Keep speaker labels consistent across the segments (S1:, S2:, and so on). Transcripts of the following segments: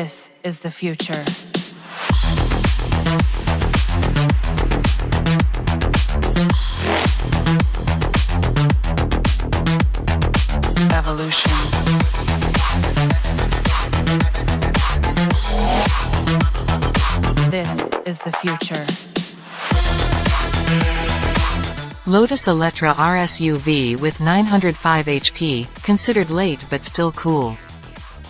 S1: This is the future. Evolution. This is the future.
S2: Lotus Eletre RSUV with 905 HP, considered late but still cool.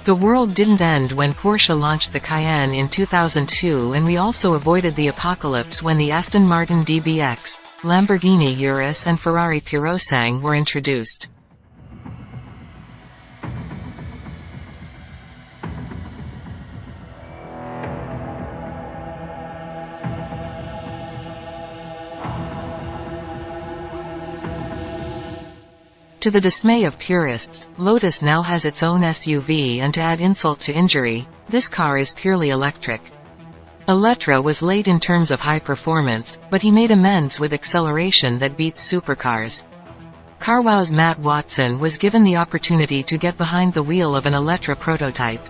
S2: The world didn't end when Porsche launched the Cayenne in 2002 and we also avoided the apocalypse when the Aston Martin DBX, Lamborghini Urus and Ferrari Purosangue were introduced. To the dismay of purists, Lotus now has its own SUV and to add insult to injury, this car is purely electric. Eletre was late in terms of high performance, but he made amends with acceleration that beats supercars. CarWow's Matt Watson was given the opportunity to get behind the wheel of an Eletre prototype.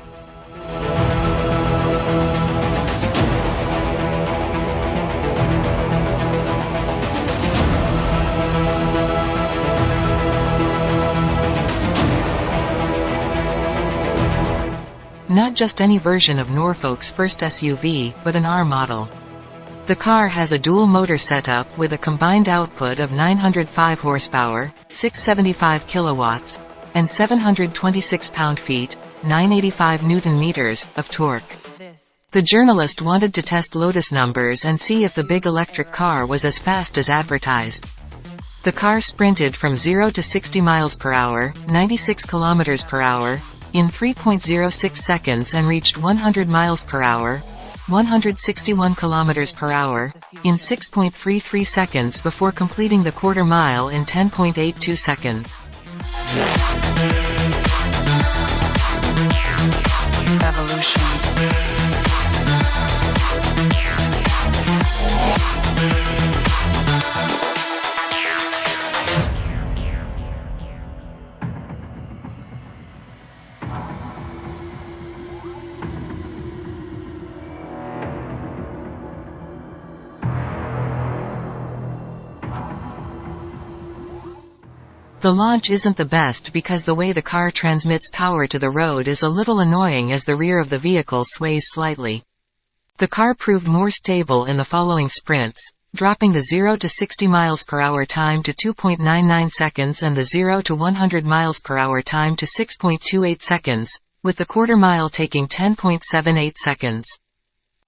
S2: Not just any version of Norfolk's first SUV, but an R model. The car has a dual motor setup with a combined output of 905 horsepower, 675 kilowatts, and 726 pound-feet, 985 newton-meters, of torque. The journalist wanted to test Lotus numbers and see if the big electric car was as fast as advertised. The car sprinted from 0 to 60 miles per hour, 96 kilometers per hour, in 3.06 seconds and reached 100 miles per hour, 161 kilometers per hour, in 6.33 seconds before completing the quarter mile in 10.82 seconds.
S1: Evolution.
S2: The launch isn't the best because the way the car transmits power to the road is a little annoying as the rear of the vehicle sways slightly. The car proved more stable in the following sprints, dropping the 0 to 60 miles per hour time to 2.99 seconds and the 0 to 100 miles per hour time to 6.28 seconds, with the quarter mile taking 10.78 seconds.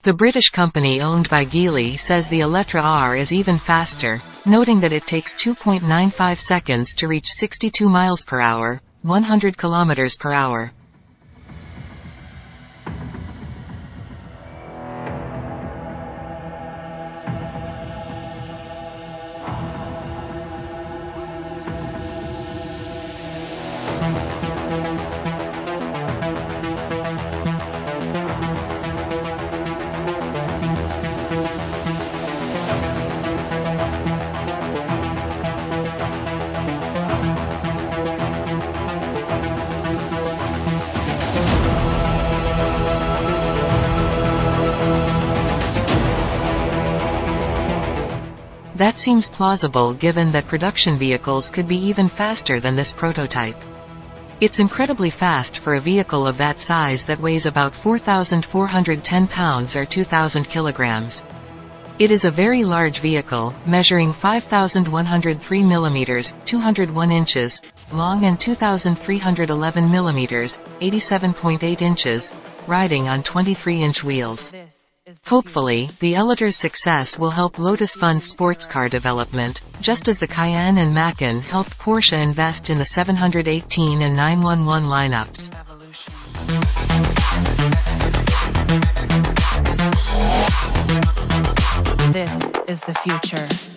S2: The British company owned by Geely says the Eletre R is even faster, noting that it takes 2.95 seconds to reach 62 miles per hour, 100 kilometers per hour. That seems plausible given that production vehicles could be even faster than this prototype. It's incredibly fast for a vehicle of that size that weighs about 4,410 pounds or 2,000 kilograms. It is a very large vehicle, measuring 5,103 millimeters, 201 inches, long and 2,311 millimeters, 87.8 inches, riding on 23-inch wheels. Hopefully, the Eletre's success will help Lotus fund sports car development, just as the Cayenne and Macan helped Porsche invest in the 718 and 911 lineups.
S1: This is the future.